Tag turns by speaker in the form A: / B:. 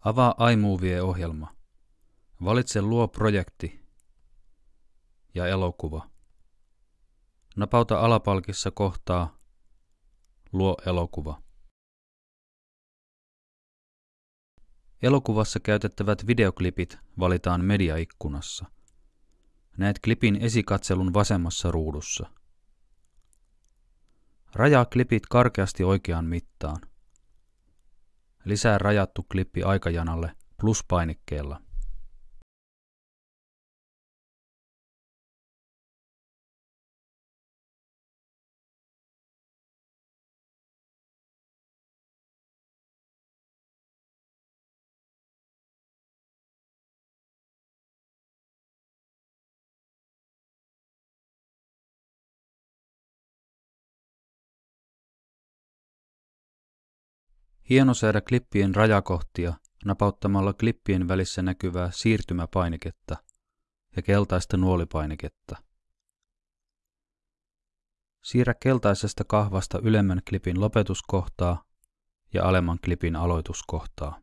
A: Avaa iMovie-ohjelma. Valitse Luo projekti ja elokuva. Napauta alapalkissa kohtaa Luo elokuva. Elokuvassa käytettävät videoklipit valitaan mediaikkunassa. Näet klipin esikatselun vasemmassa ruudussa. Rajaa klipit karkeasti oikeaan mittaan. Lisää rajattu klippi aikajanalle pluspainikkeella. Hienosäädä klippien rajakohtia napauttamalla klippien välissä näkyvää siirtymäpainiketta ja keltaista nuolipainiketta. Siirrä keltaisesta kahvasta ylemmän klipin lopetuskohtaa ja alemman klipin aloituskohtaa.